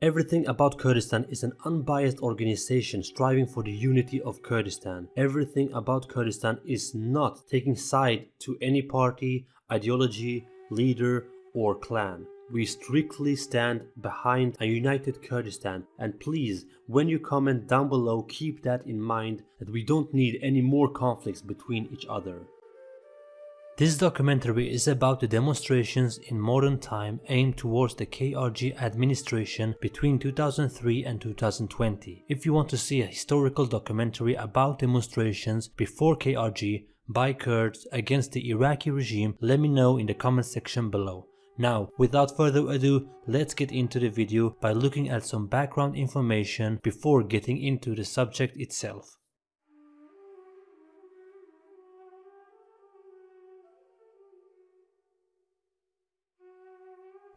Everything about Kurdistan is an unbiased organization striving for the unity of Kurdistan. Everything about Kurdistan is not taking side to any party, ideology, leader, or clan. We strictly stand behind a united Kurdistan and please, when you comment down below, keep that in mind that we don't need any more conflicts between each other. This documentary is about the demonstrations in modern time aimed towards the KRG administration between 2003 and 2020. If you want to see a historical documentary about demonstrations before KRG by Kurds against the Iraqi regime, let me know in the comment section below. Now, without further ado, let's get into the video by looking at some background information before getting into the subject itself.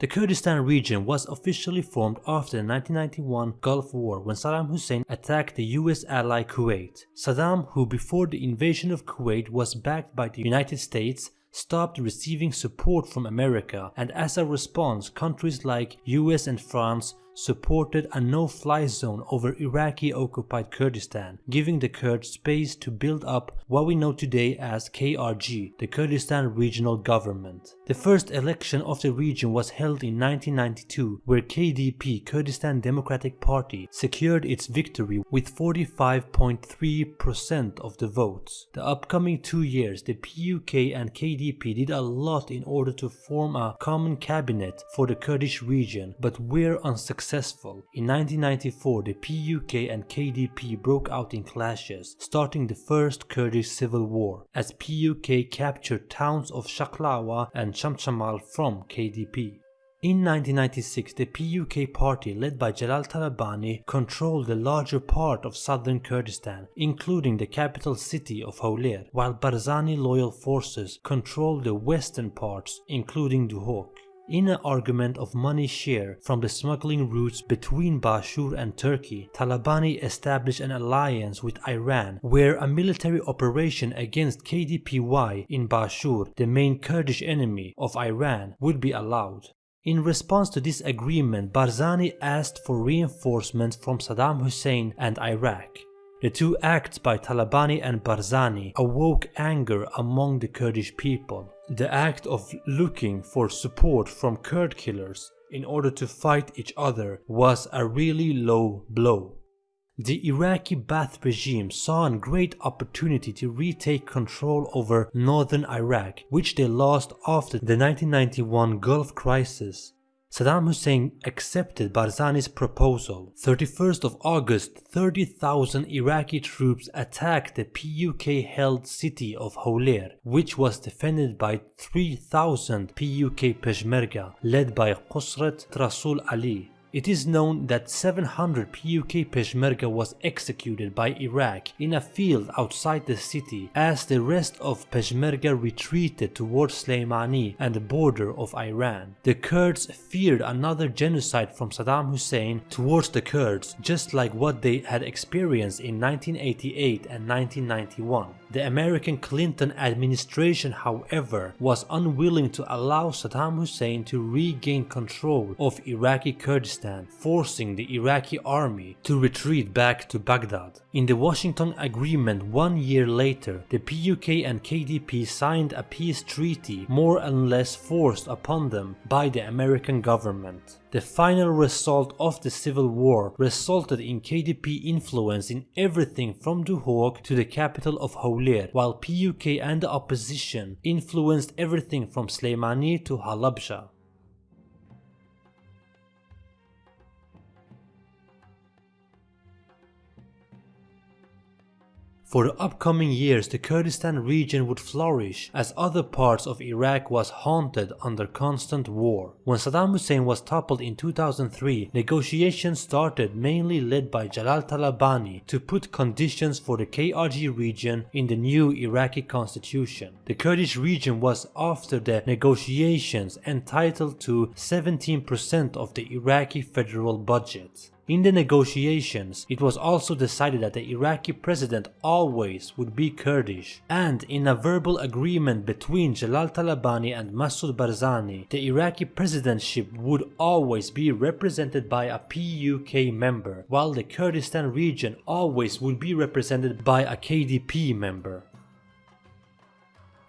The Kurdistan region was officially formed after the 1991 Gulf War when Saddam Hussein attacked the US ally Kuwait. Saddam, who before the invasion of Kuwait was backed by the United States, stopped receiving support from America and as a response countries like US and France supported a no-fly zone over Iraqi-occupied Kurdistan, giving the Kurds space to build up what we know today as KRG, the Kurdistan Regional Government. The first election of the region was held in 1992, where KDP, Kurdistan Democratic Party, secured its victory with 45.3% of the votes. The upcoming two years, the PUK and KDP did a lot in order to form a common cabinet for the Kurdish region, but were unsuccessful successful. In 1994 the PUK and KDP broke out in clashes, starting the first Kurdish civil war, as PUK captured towns of Shaklawa and Chamchamal from KDP. In 1996, the PUK party led by Jalal Talabani controlled the larger part of southern Kurdistan, including the capital city of Hawler, while Barzani loyal forces controlled the western parts, including Duhok. In an argument of money share from the smuggling routes between Bashur and Turkey, Talabani established an alliance with Iran where a military operation against KDPI in Bashur, the main Kurdish enemy of Iran, would be allowed. In response to this agreement, Barzani asked for reinforcements from Saddam Hussein and Iraq. The two acts by Talabani and Barzani awoke anger among the Kurdish people. The act of looking for support from Kurd killers in order to fight each other was a really low blow. The Iraqi Ba'ath regime saw a great opportunity to retake control over northern Iraq, which they lost after the 1991 Gulf crisis. Saddam Hussein accepted Barzani's proposal. 31st of August, 30,000 Iraqi troops attacked the PUK-held city of Hawler, which was defended by 3,000 PUK Peshmerga, led by Qusrat Rasul Ali. It is known that 700 PUK Peshmerga was executed by Iraq in a field outside the city as the rest of Peshmerga retreated towards Slemani and the border of Iran. The Kurds feared another genocide from Saddam Hussein towards the Kurds just like what they had experienced in 1988 and 1991. The American Clinton administration however was unwilling to allow Saddam Hussein to regain control of Iraqi Kurdistan, forcing the Iraqi army to retreat back to Baghdad. In the Washington Agreement one year later, the PUK and KDP signed a peace treaty more or less forced upon them by the American government. The final result of the civil war resulted in KDP influence in everything from Duhok to the capital of Hawler, while PUK and the opposition influenced everything from Slemani to Halabja. For the upcoming years the Kurdistan region would flourish as other parts of Iraq was haunted under constant war. When Saddam Hussein was toppled in 2003, negotiations started mainly led by Jalal Talabani to put conditions for the KRG region in the new Iraqi constitution. The Kurdish region was after the negotiations entitled to 17% of the Iraqi federal budget. In the negotiations, it was also decided that the Iraqi president always would be Kurdish, and in a verbal agreement between Jalal Talabani and Massoud Barzani, the Iraqi presidentship would always be represented by a PUK member, while the Kurdistan region always would be represented by a KDP member.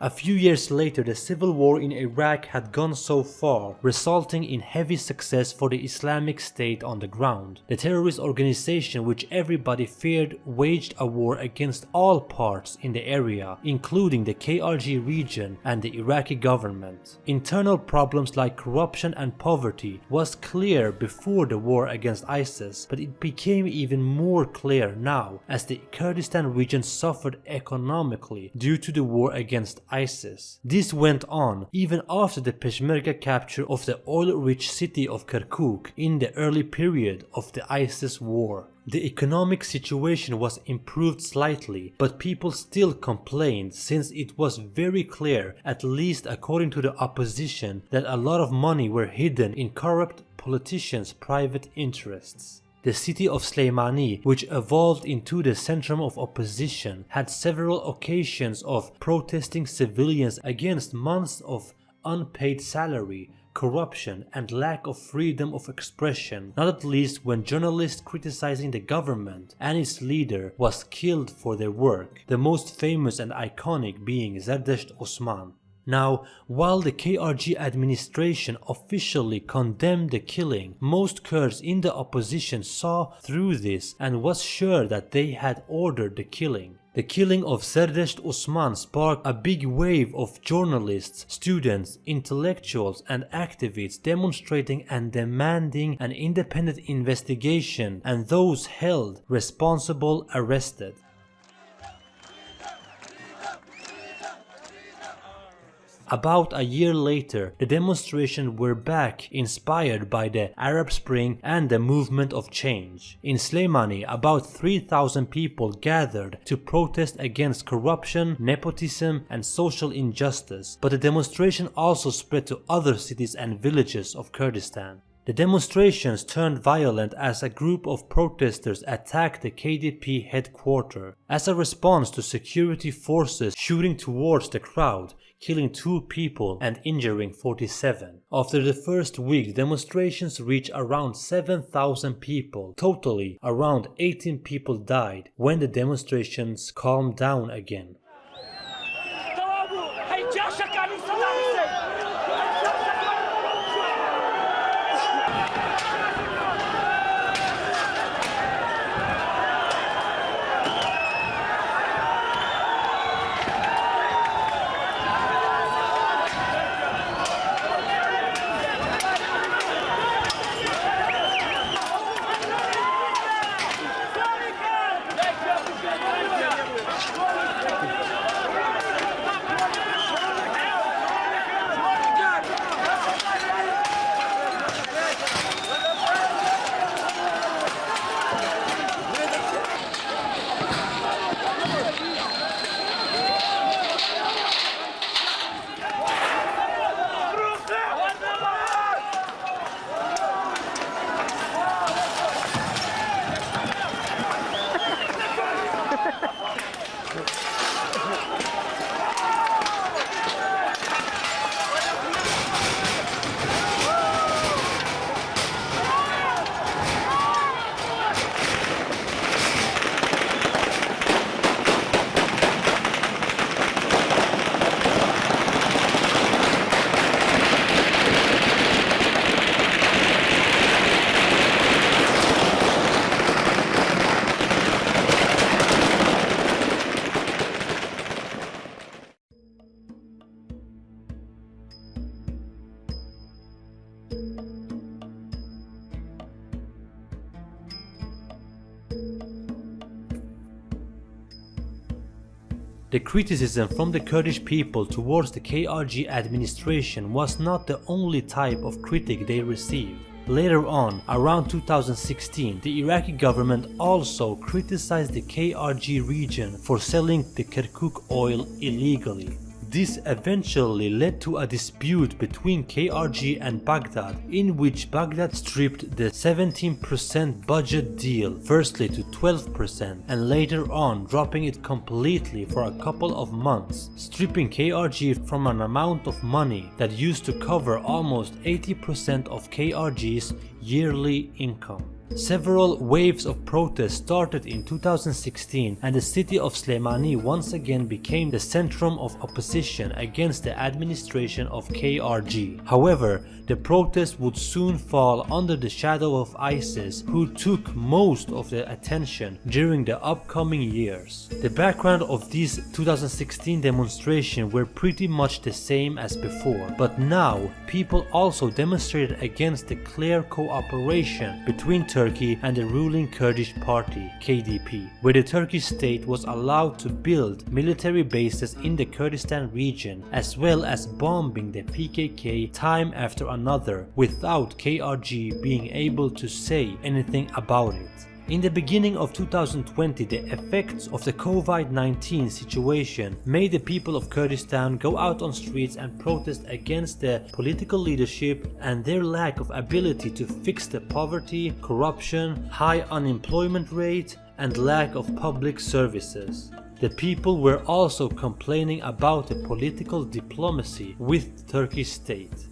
A few years later the civil war in Iraq had gone so far, resulting in heavy success for the Islamic State on the ground. The terrorist organization which everybody feared waged a war against all parts in the area, including the KRG region and the Iraqi government. Internal problems like corruption and poverty was clear before the war against ISIS, but it became even more clear now as the Kurdistan region suffered economically due to the war against ISIS. This went on even after the Peshmerga capture of the oil-rich city of Kirkuk in the early period of the ISIS war. The economic situation was improved slightly, but people still complained since it was very clear, at least according to the opposition, that a lot of money were hidden in corrupt politicians' private interests. The city of Slemani, which evolved into the centrum of opposition, had several occasions of protesting civilians against months of unpaid salary, corruption and lack of freedom of expression, not at least when journalists criticizing the government and its leader was killed for their work, the most famous and iconic being Zerdesht Osman. Now, while the KRG administration officially condemned the killing, most Kurds in the opposition saw through this and was sure that they had ordered the killing. The killing of Zerdesht Osman sparked a big wave of journalists, students, intellectuals and activists demonstrating and demanding an independent investigation and those held responsible arrested. About a year later, the demonstrations were back inspired by the Arab Spring and the movement of change. In Slemani, about 3000 people gathered to protest against corruption, nepotism and social injustice, but the demonstration also spread to other cities and villages of Kurdistan. The demonstrations turned violent as a group of protesters attacked the KDP headquarters. As a response to security forces shooting towards the crowd, killing two people and injuring 47. After the first week, demonstrations reached around 7,000 people. Totally, around 18 people died when the demonstrations calmed down again. The criticism from the Kurdish people towards the KRG administration was not the only type of critic they received. Later on, around 2016, the Iraqi government also criticized the KRG region for selling the Kirkuk oil illegally. This eventually led to a dispute between KRG and Baghdad in which Baghdad stripped the 17% budget deal firstly to 12% and later on dropping it completely for a couple of months, stripping KRG from an amount of money that used to cover almost 80% of KRG's yearly income. Several waves of protests started in 2016 and the city of Slemani once again became the centrum of opposition against the administration of KRG. However, the protests would soon fall under the shadow of ISIS who took most of the attention during the upcoming years. The background of these 2016 demonstrations were pretty much the same as before, but now people also demonstrated against the clear cooperation between Turkey Turkey and the ruling Kurdish party, KDP, where the Turkish state was allowed to build military bases in the Kurdistan region as well as bombing the PKK time after another without KRG being able to say anything about it. In the beginning of 2020, the effects of the COVID-19 situation made the people of Kurdistan go out on streets and protest against their political leadership and their lack of ability to fix the poverty, corruption, high unemployment rate and lack of public services. The people were also complaining about the political diplomacy with the Turkish state.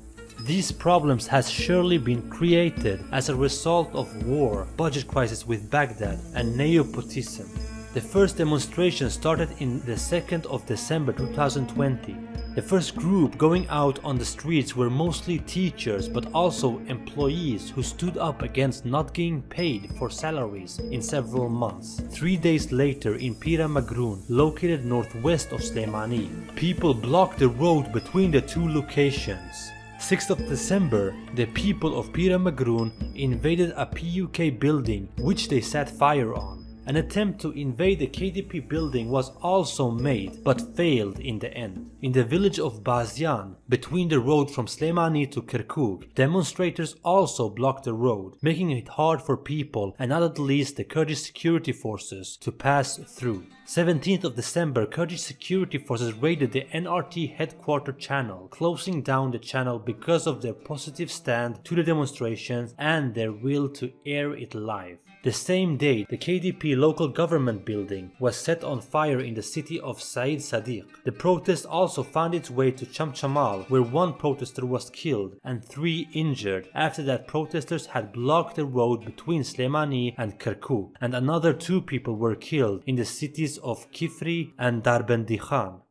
These problems has surely been created as a result of war, budget crisis with Baghdad and nepotism. The first demonstration started in the 2nd of December 2020. The first group going out on the streets were mostly teachers but also employees who stood up against not getting paid for salaries in several months. Three days later in Pira Magroon, located northwest of Slemani, people blocked the road between the two locations. 6th of December, the people of Pira Magroon invaded a PUK building which they set fire on. An attempt to invade the KDP building was also made but failed in the end. In the village of Bazian, between the road from Slemani to Kirkuk, demonstrators also blocked the road, making it hard for people and not at least the Kurdish security forces to pass through. 17th of December, Kurdish security forces raided the NRT headquarter channel, closing down the channel because of their positive stand to the demonstrations and their will to air it live. The same day, the KDP local government building was set on fire in the city of Said Sadiq. The protest also found its way to Chamchamal where one protester was killed and three injured after that protesters had blocked the road between Slemani and Kirkuk and another two people were killed in the cities of Kifri and Darbendikhan.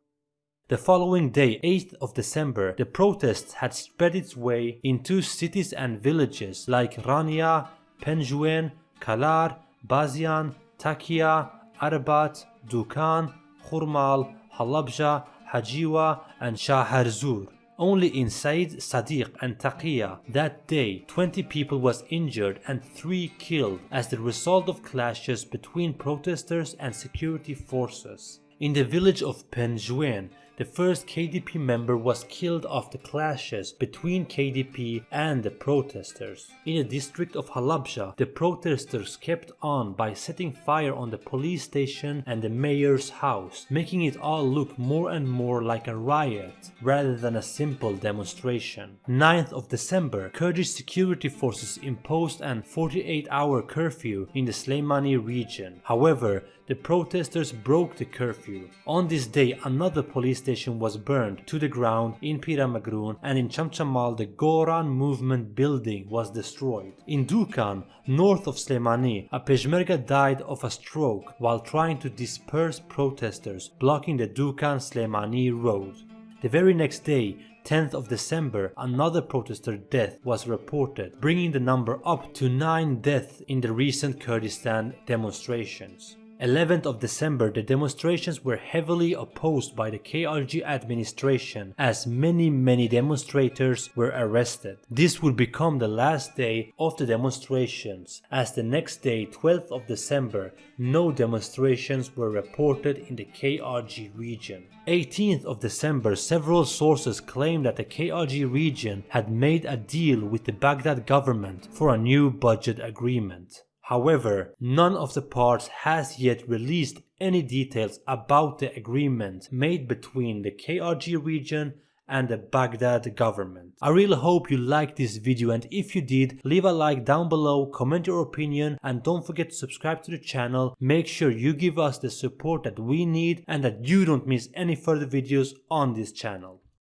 The following day, 8th of December, the protests had spread its way into cities and villages like Rania, Penjuen, Kalar, Bazian, Takia, Arabat, Dukan, Khurmal, Halabja, Hajiwa and Shaharzur. Only in Said Sadiq and Taqiya that day 20 people was injured and 3 killed as the result of clashes between protesters and security forces. In the village of Penjuen, the first KDP member was killed after clashes between KDP and the protesters. In the district of Halabja, the protesters kept on by setting fire on the police station and the mayor's house, making it all look more and more like a riot rather than a simple demonstration. 9th of December, Kurdish security forces imposed an 48-hour curfew in the Slemani region. However, the protesters broke the curfew. On this day, another police station was burned to the ground in Pira Magroon and in Chamchamal the Goran movement building was destroyed. In Dukan, north of Slemani, a Peshmerga died of a stroke while trying to disperse protesters blocking the Dukan-Slemani road. The very next day, 10th of December, another protester death was reported, bringing the number up to 9 deaths in the recent Kurdistan demonstrations. 11th of December, the demonstrations were heavily opposed by the KRG administration as many many demonstrators were arrested. This would become the last day of the demonstrations as the next day 12th of December no demonstrations were reported in the KRG region. 18th of December several sources claimed that the KRG region had made a deal with the Baghdad government for a new budget agreement. However, none of the parts has yet released any details about the agreement made between the KRG region and the Baghdad government. I really hope you liked this video and if you did, leave a like down below, comment your opinion and don't forget to subscribe to the channel. Make sure you give us the support that we need and that you don't miss any further videos on this channel.